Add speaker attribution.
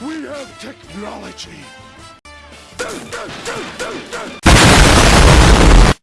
Speaker 1: We have technology.